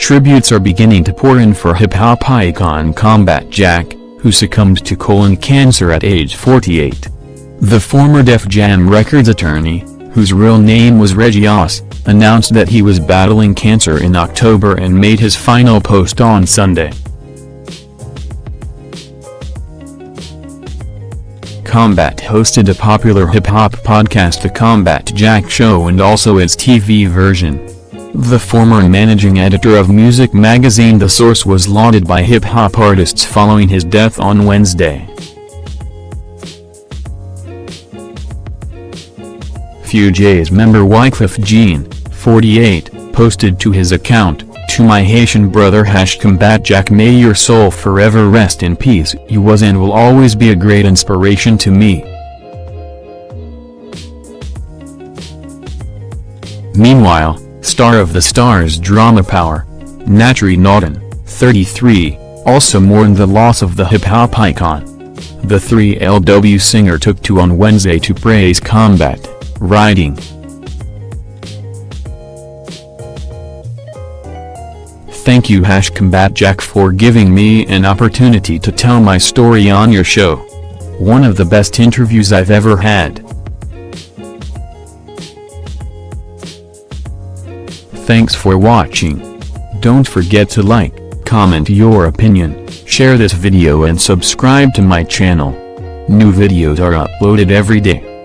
tributes are beginning to pour in for hip-hop icon Combat Jack, who succumbed to colon cancer at age 48. The former Def Jam Records attorney, whose real name was Reggie Oss, announced that he was battling cancer in October and made his final post on Sunday. Combat hosted a popular hip-hop podcast The Combat Jack Show and also its TV version. The former managing editor of music magazine The Source was lauded by hip-hop artists following his death on Wednesday. Fugees member Wyclef Jean, 48, posted to his account, To my Haitian brother Hash Combat Jack may your soul forever rest in peace you was and will always be a great inspiration to me. Meanwhile, star of the Starz drama Power, Naturi Naughton, 33, also mourned the loss of the hip-hop icon. The 3LW singer took to on Wednesday to praise Combat, writing, Thank you Hash Combat Jack for giving me an opportunity to tell my story on your show. One of the best interviews I've ever had. Thanks for watching. Don't forget to like, comment your opinion, share this video and subscribe to my channel. New videos are uploaded every day.